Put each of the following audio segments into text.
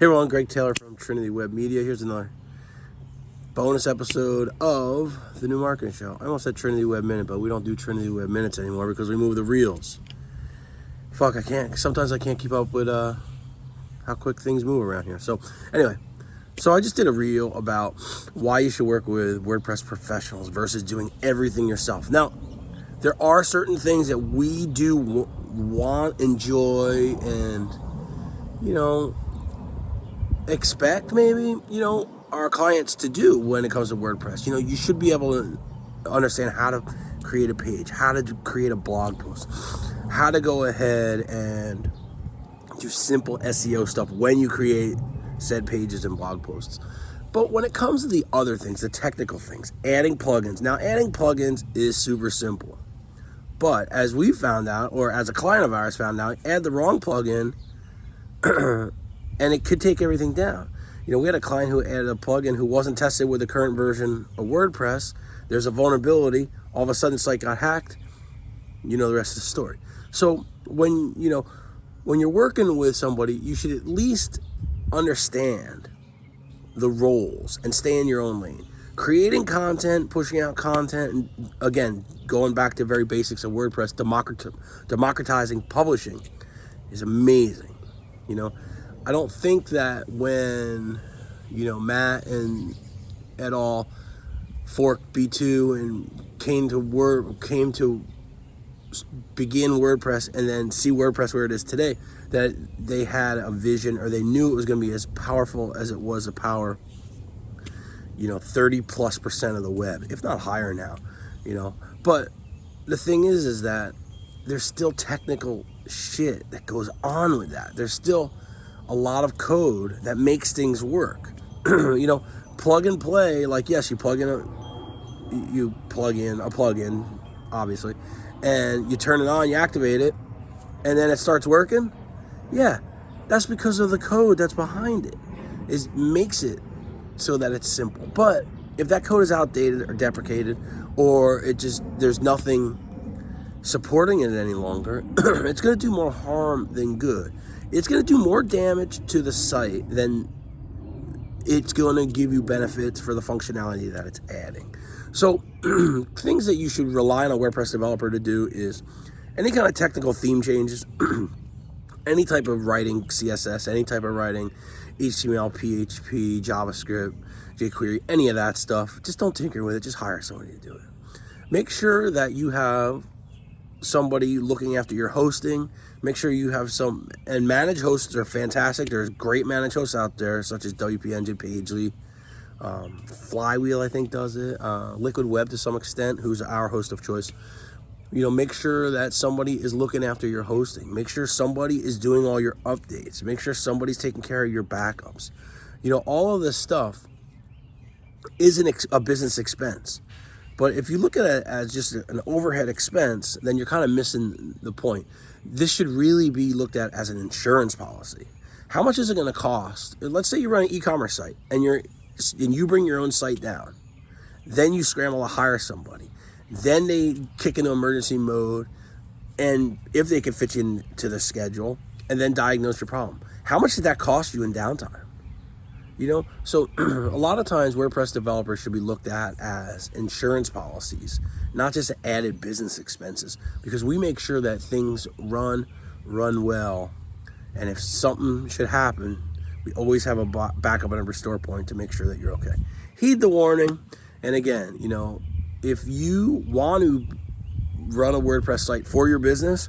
Hey everyone, Greg Taylor from Trinity Web Media. Here's another bonus episode of the new marketing show. I almost said Trinity Web Minute, but we don't do Trinity Web Minutes anymore because we move the reels. Fuck, I can't. Sometimes I can't keep up with uh, how quick things move around here. So anyway, so I just did a reel about why you should work with WordPress professionals versus doing everything yourself. Now, there are certain things that we do want, enjoy, and you know expect maybe, you know, our clients to do when it comes to WordPress. You know, you should be able to understand how to create a page, how to create a blog post, how to go ahead and do simple SEO stuff when you create said pages and blog posts. But when it comes to the other things, the technical things, adding plugins. Now, adding plugins is super simple. But as we found out, or as a client of ours found out, add the wrong plugin and it could take everything down. You know, we had a client who added a plugin who wasn't tested with the current version of WordPress. There's a vulnerability. All of a sudden, site got hacked. You know the rest of the story. So when you know when you're working with somebody, you should at least understand the roles and stay in your own lane. Creating content, pushing out content, and again, going back to very basics of WordPress, democratizing publishing is amazing. You know, I don't think that when, you know, Matt and et al. forked B2 and came to word came to begin WordPress and then see WordPress where it is today, that they had a vision or they knew it was going to be as powerful as it was a power, you know, 30 plus percent of the web, if not higher now, you know. But the thing is, is that there's still technical shit that goes on with that. There's still a lot of code that makes things work. you know, plug and play, like yes, you plug in a you plug in a plug-in, obviously, and you turn it on, you activate it, and then it starts working. Yeah, that's because of the code that's behind it. it. Makes it so that it's simple. But if that code is outdated or deprecated, or it just there's nothing supporting it any longer, it's going to do more harm than good it's going to do more damage to the site than it's going to give you benefits for the functionality that it's adding. So things that you should rely on a WordPress developer to do is any kind of technical theme changes, any type of writing CSS, any type of writing HTML, PHP, JavaScript, jQuery, any of that stuff. Just don't tinker with it. Just hire somebody to do it. Make sure that you have somebody looking after your hosting. Make sure you have some, and managed hosts are fantastic. There's great managed hosts out there, such as WP Engine, Pagely, um, Flywheel, I think does it, uh, Liquid Web to some extent, who's our host of choice. You know, make sure that somebody is looking after your hosting. Make sure somebody is doing all your updates. Make sure somebody's taking care of your backups. You know, all of this stuff is an a business expense. But if you look at it as just an overhead expense, then you're kind of missing the point. This should really be looked at as an insurance policy. How much is it going to cost? Let's say you run an e-commerce site and you're and you bring your own site down. Then you scramble to hire somebody. Then they kick into emergency mode and if they can fit you into the schedule and then diagnose your problem. How much did that cost you in downtime? You know, so a lot of times WordPress developers should be looked at as insurance policies, not just added business expenses, because we make sure that things run, run well. And if something should happen, we always have a backup and a restore point to make sure that you're okay. Heed the warning. And again, you know, if you want to run a WordPress site for your business,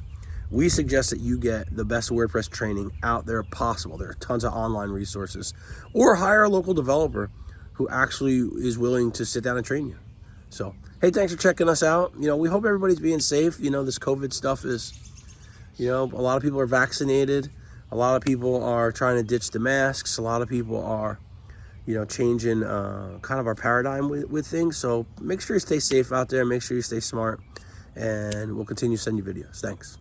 we suggest that you get the best WordPress training out there possible. There are tons of online resources. Or hire a local developer who actually is willing to sit down and train you. So, hey, thanks for checking us out. You know, we hope everybody's being safe. You know, this COVID stuff is, you know, a lot of people are vaccinated. A lot of people are trying to ditch the masks. A lot of people are, you know, changing uh, kind of our paradigm with, with things. So make sure you stay safe out there. Make sure you stay smart. And we'll continue to send you videos. Thanks.